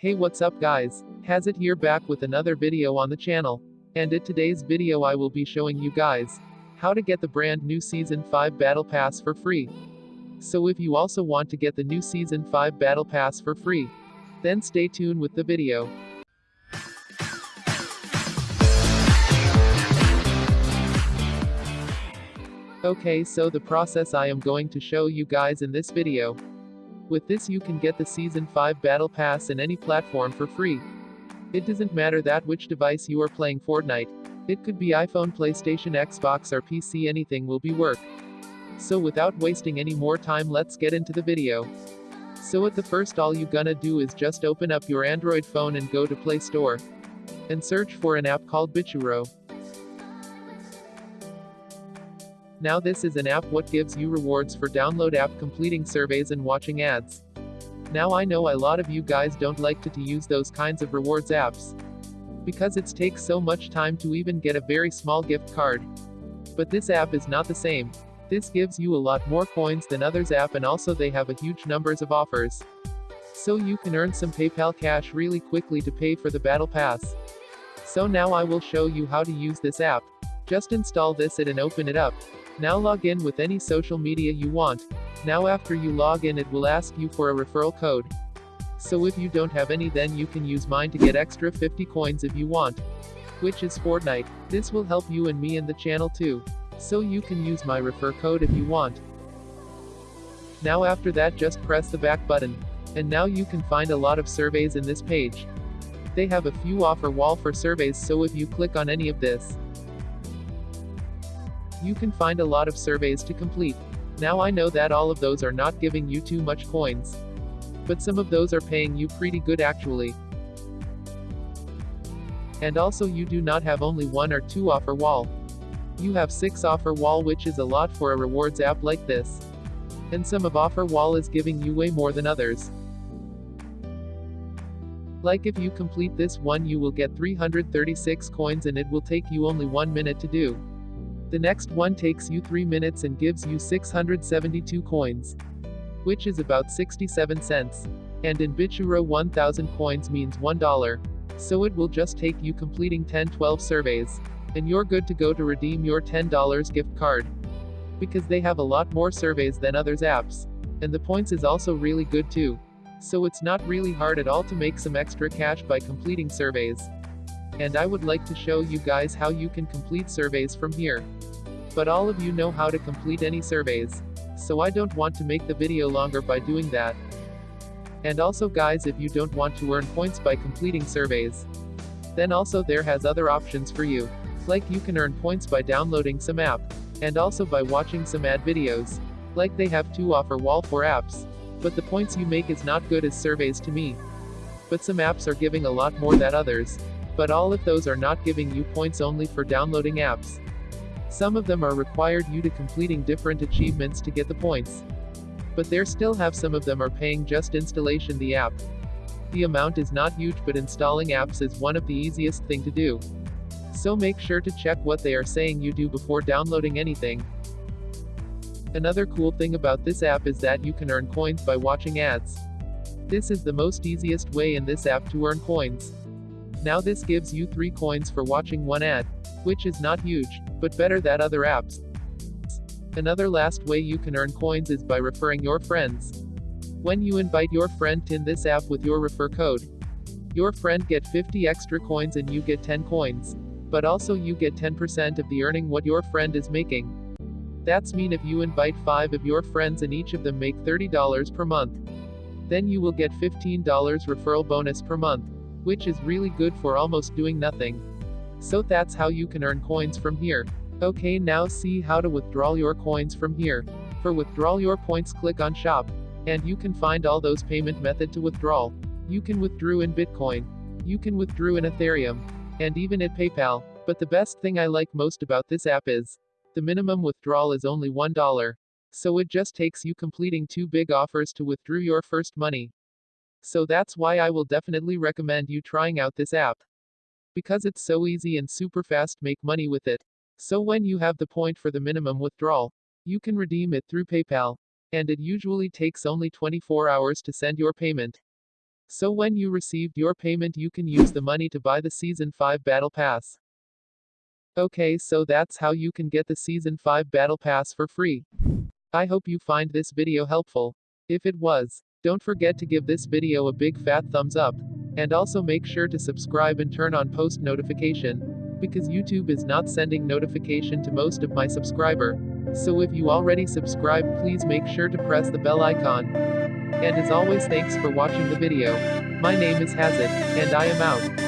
Hey what's up guys, Hazit here back with another video on the channel. And in today's video I will be showing you guys how to get the brand new Season 5 Battle Pass for free. So if you also want to get the new Season 5 Battle Pass for free, then stay tuned with the video. Okay so the process I am going to show you guys in this video. With this you can get the Season 5 Battle Pass in any platform for free. It doesn't matter that which device you are playing Fortnite. It could be iPhone, PlayStation, Xbox or PC anything will be work. So without wasting any more time let's get into the video. So at the first all you gonna do is just open up your Android phone and go to Play Store. And search for an app called Bichuro. Now this is an app what gives you rewards for download app completing surveys and watching ads. Now I know a lot of you guys don't like to, to use those kinds of rewards apps. Because it takes so much time to even get a very small gift card. But this app is not the same. This gives you a lot more coins than others app and also they have a huge numbers of offers. So you can earn some PayPal cash really quickly to pay for the battle pass. So now I will show you how to use this app. Just install this it and open it up. Now log in with any social media you want. Now after you log in it will ask you for a referral code. So if you don't have any then you can use mine to get extra 50 coins if you want. Which is Fortnite. This will help you and me in the channel too. So you can use my refer code if you want. Now after that just press the back button. And now you can find a lot of surveys in this page. They have a few offer wall for surveys so if you click on any of this, you can find a lot of surveys to complete. Now I know that all of those are not giving you too much coins. But some of those are paying you pretty good actually. And also you do not have only one or two offer wall. You have 6 offer wall which is a lot for a rewards app like this. And some of offer wall is giving you way more than others. Like if you complete this one you will get 336 coins and it will take you only 1 minute to do. The next one takes you 3 minutes and gives you 672 coins. Which is about 67 cents. And in Bichuro 1000 coins means $1. So it will just take you completing 10-12 surveys. And you're good to go to redeem your $10 gift card. Because they have a lot more surveys than others apps. And the points is also really good too. So it's not really hard at all to make some extra cash by completing surveys. And I would like to show you guys how you can complete surveys from here. But all of you know how to complete any surveys. So I don't want to make the video longer by doing that. And also guys if you don't want to earn points by completing surveys. Then also there has other options for you. Like you can earn points by downloading some app. And also by watching some ad videos. Like they have two offer wall for apps. But the points you make is not good as surveys to me. But some apps are giving a lot more than others. But all of those are not giving you points only for downloading apps. Some of them are required you to completing different achievements to get the points. But there still have some of them are paying just installation the app. The amount is not huge but installing apps is one of the easiest thing to do. So make sure to check what they are saying you do before downloading anything. Another cool thing about this app is that you can earn coins by watching ads. This is the most easiest way in this app to earn coins. Now this gives you 3 coins for watching one ad. Which is not huge, but better than other apps. Another last way you can earn coins is by referring your friends. When you invite your friend in this app with your refer code, your friend get 50 extra coins and you get 10 coins. But also you get 10% of the earning what your friend is making. That's mean if you invite 5 of your friends and each of them make $30 per month. Then you will get $15 referral bonus per month which is really good for almost doing nothing. So that's how you can earn coins from here. Okay now see how to withdraw your coins from here. For withdraw your points click on shop. And you can find all those payment method to withdraw. You can withdraw in Bitcoin. You can withdraw in Ethereum. And even at PayPal. But the best thing I like most about this app is, the minimum withdrawal is only $1. So it just takes you completing two big offers to withdraw your first money. So that's why I will definitely recommend you trying out this app. Because it's so easy and super fast make money with it. So when you have the point for the minimum withdrawal, you can redeem it through PayPal. And it usually takes only 24 hours to send your payment. So when you received your payment you can use the money to buy the Season 5 Battle Pass. Okay so that's how you can get the Season 5 Battle Pass for free. I hope you find this video helpful. If it was, don't forget to give this video a big fat thumbs up. And also make sure to subscribe and turn on post notification. Because YouTube is not sending notification to most of my subscriber. So if you already subscribed please make sure to press the bell icon. And as always thanks for watching the video. My name is Hazit, and I am out.